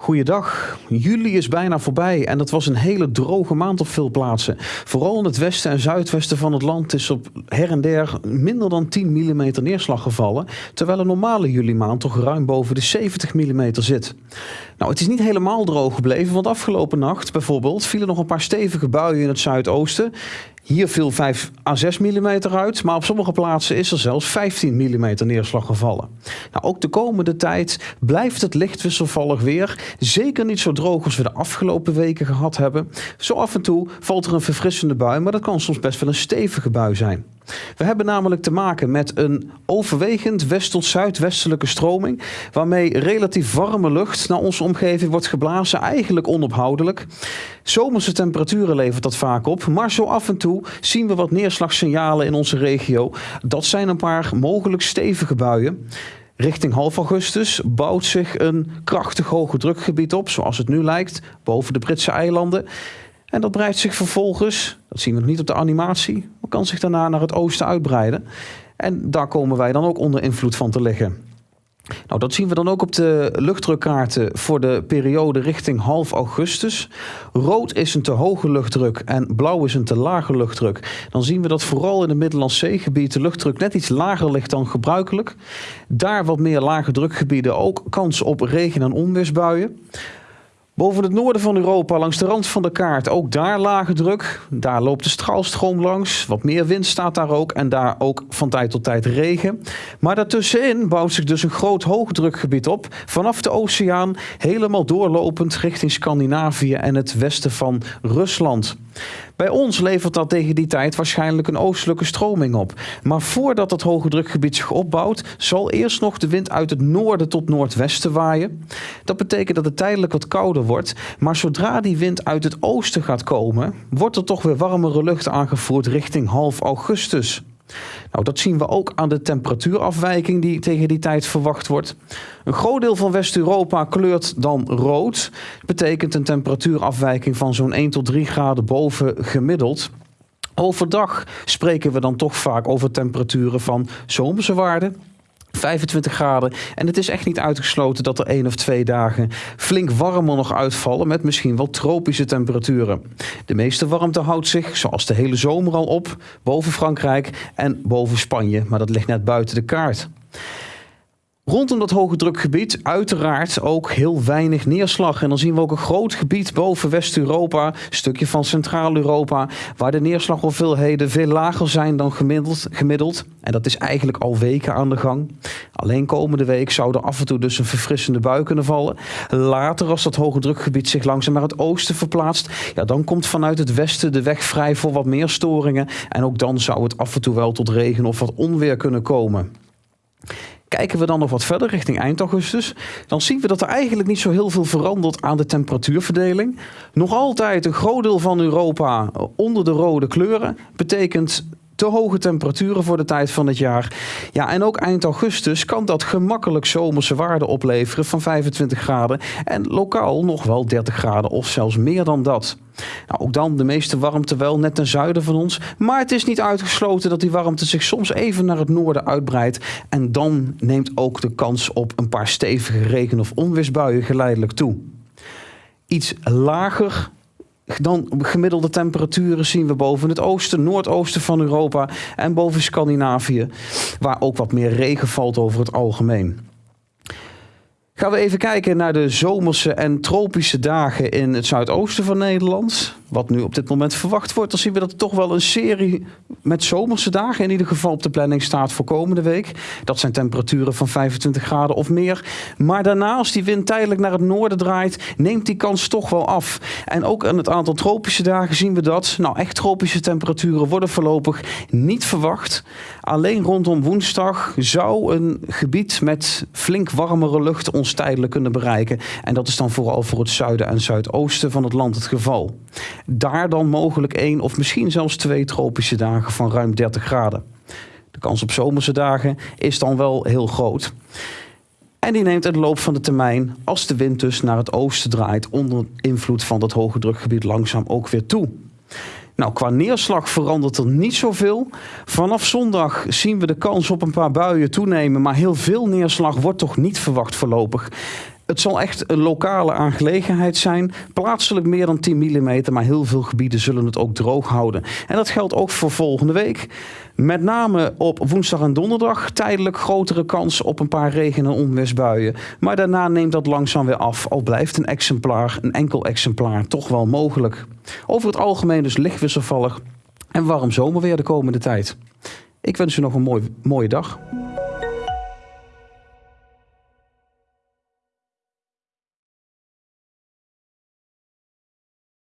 Goeiedag. Juli is bijna voorbij en het was een hele droge maand op veel plaatsen. Vooral in het westen en zuidwesten van het land is op her en der minder dan 10 mm neerslag gevallen. Terwijl een normale juli maand toch ruim boven de 70 mm zit. Nou, het is niet helemaal droog gebleven, want afgelopen nacht bijvoorbeeld vielen nog een paar stevige buien in het zuidoosten. Hier viel 5 à 6 mm uit, maar op sommige plaatsen is er zelfs 15 mm neerslag gevallen. Nou, ook de komende tijd blijft het licht wisselvallig weer. Zeker niet zo droog als we de afgelopen weken gehad hebben. Zo af en toe valt er een verfrissende bui, maar dat kan soms best wel een stevige bui zijn. We hebben namelijk te maken met een overwegend west- tot zuidwestelijke stroming, waarmee relatief warme lucht naar onze omgeving wordt geblazen, eigenlijk onophoudelijk. Zomerse temperaturen levert dat vaak op, maar zo af en toe zien we wat neerslagsignalen in onze regio. Dat zijn een paar mogelijk stevige buien. Richting half augustus bouwt zich een krachtig hoge drukgebied op, zoals het nu lijkt, boven de Britse eilanden. En dat breidt zich vervolgens, dat zien we nog niet op de animatie, maar kan zich daarna naar het oosten uitbreiden. En daar komen wij dan ook onder invloed van te liggen. Nou, dat zien we dan ook op de luchtdrukkaarten voor de periode richting half augustus. Rood is een te hoge luchtdruk en blauw is een te lage luchtdruk. Dan zien we dat vooral in het Middellandse Zeegebied de luchtdruk net iets lager ligt dan gebruikelijk. Daar wat meer lage drukgebieden ook kans op regen- en onweersbuien. Boven het noorden van Europa, langs de rand van de kaart, ook daar lage druk. Daar loopt de straalstroom langs. Wat meer wind staat daar ook. En daar ook van tijd tot tijd regen. Maar daartussenin bouwt zich dus een groot hoogdrukgebied op. Vanaf de oceaan, helemaal doorlopend richting Scandinavië en het westen van Rusland. Bij ons levert dat tegen die tijd waarschijnlijk een oostelijke stroming op. Maar voordat het hoge drukgebied zich opbouwt, zal eerst nog de wind uit het noorden tot noordwesten waaien. Dat betekent dat het tijdelijk wat kouder wordt. Maar zodra die wind uit het oosten gaat komen, wordt er toch weer warmere lucht aangevoerd richting half augustus. Nou, dat zien we ook aan de temperatuurafwijking die tegen die tijd verwacht wordt. Een groot deel van West-Europa kleurt dan rood. Dat betekent een temperatuurafwijking van zo'n 1 tot 3 graden boven gemiddeld. Overdag spreken we dan toch vaak over temperaturen van zomerse waarden 25 graden. En het is echt niet uitgesloten dat er één of twee dagen flink warmer nog uitvallen met misschien wel tropische temperaturen. De meeste warmte houdt zich, zoals de hele zomer al op, boven Frankrijk en boven Spanje. Maar dat ligt net buiten de kaart. Rondom dat hoge drukgebied uiteraard ook heel weinig neerslag. En dan zien we ook een groot gebied boven West-Europa, een stukje van Centraal-Europa, waar de neerslaghoeveelheden veel lager zijn dan gemiddeld, gemiddeld. En dat is eigenlijk al weken aan de gang. Alleen komende week zou er af en toe dus een verfrissende bui kunnen vallen. Later, als dat hoge drukgebied zich langzaam naar het oosten verplaatst, ja, dan komt vanuit het westen de weg vrij voor wat meer storingen. En ook dan zou het af en toe wel tot regen of wat onweer kunnen komen. Kijken we dan nog wat verder richting eind augustus, dan zien we dat er eigenlijk niet zo heel veel verandert aan de temperatuurverdeling. Nog altijd een groot deel van Europa onder de rode kleuren. Betekent te hoge temperaturen voor de tijd van het jaar. Ja, en ook eind augustus kan dat gemakkelijk zomerse waarden opleveren van 25 graden. En lokaal nog wel 30 graden of zelfs meer dan dat. Nou, ook dan de meeste warmte wel net ten zuiden van ons. Maar het is niet uitgesloten dat die warmte zich soms even naar het noorden uitbreidt. En dan neemt ook de kans op een paar stevige regen- of onweersbuien geleidelijk toe. Iets lager dan gemiddelde temperaturen zien we boven het oosten, noordoosten van Europa en boven Scandinavië, waar ook wat meer regen valt over het algemeen. Gaan we even kijken naar de zomerse en tropische dagen in het zuidoosten van Nederland. Wat nu op dit moment verwacht wordt, dan zien we dat er toch wel een serie met zomerse dagen in ieder geval op de planning staat voor komende week. Dat zijn temperaturen van 25 graden of meer. Maar daarna, als die wind tijdelijk naar het noorden draait, neemt die kans toch wel af. En ook aan het aantal tropische dagen zien we dat. Nou, echt tropische temperaturen worden voorlopig niet verwacht. Alleen rondom woensdag zou een gebied met flink warmere lucht tijdelijk kunnen bereiken. En dat is dan vooral voor het zuiden en zuidoosten van het land het geval. Daar dan mogelijk één of misschien zelfs twee tropische dagen van ruim 30 graden. De kans op zomerse dagen is dan wel heel groot. En die neemt in de loop van de termijn, als de wind dus naar het oosten draait, onder invloed van dat hoge drukgebied langzaam ook weer toe. Nou, qua neerslag verandert er niet zoveel. Vanaf zondag zien we de kans op een paar buien toenemen, maar heel veel neerslag wordt toch niet verwacht voorlopig. Het zal echt een lokale aangelegenheid zijn. Plaatselijk meer dan 10 mm, maar heel veel gebieden zullen het ook droog houden. En dat geldt ook voor volgende week. Met name op woensdag en donderdag tijdelijk grotere kans op een paar regen- en onweersbuien. Maar daarna neemt dat langzaam weer af. Al blijft een exemplaar, een enkel exemplaar, toch wel mogelijk. Over het algemeen dus licht wisselvallig en warm zomerweer de komende tijd. Ik wens u nog een mooi, mooie dag.